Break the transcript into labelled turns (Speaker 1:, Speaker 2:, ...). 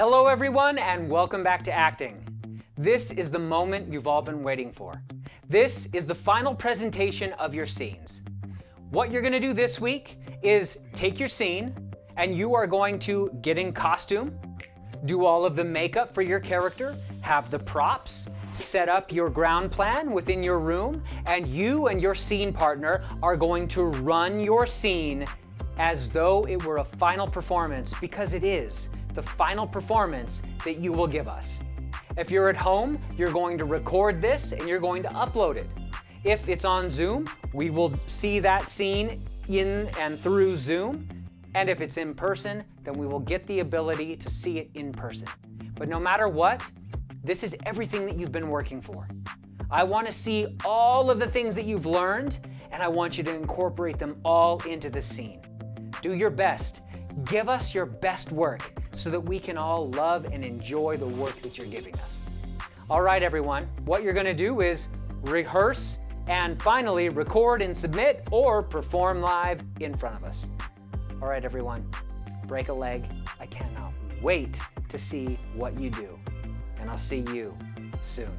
Speaker 1: Hello everyone and welcome back to acting. This is the moment you've all been waiting for. This is the final presentation of your scenes. What you're gonna do this week is take your scene and you are going to get in costume, do all of the makeup for your character, have the props, set up your ground plan within your room, and you and your scene partner are going to run your scene as though it were a final performance, because it is the final performance that you will give us. If you're at home, you're going to record this and you're going to upload it. If it's on Zoom, we will see that scene in and through Zoom. And if it's in person, then we will get the ability to see it in person. But no matter what, this is everything that you've been working for. I want to see all of the things that you've learned, and I want you to incorporate them all into the scene. Do your best. Give us your best work so that we can all love and enjoy the work that you're giving us. All right, everyone, what you're going to do is rehearse and finally record and submit or perform live in front of us. All right, everyone, break a leg. I cannot wait to see what you do, and I'll see you soon.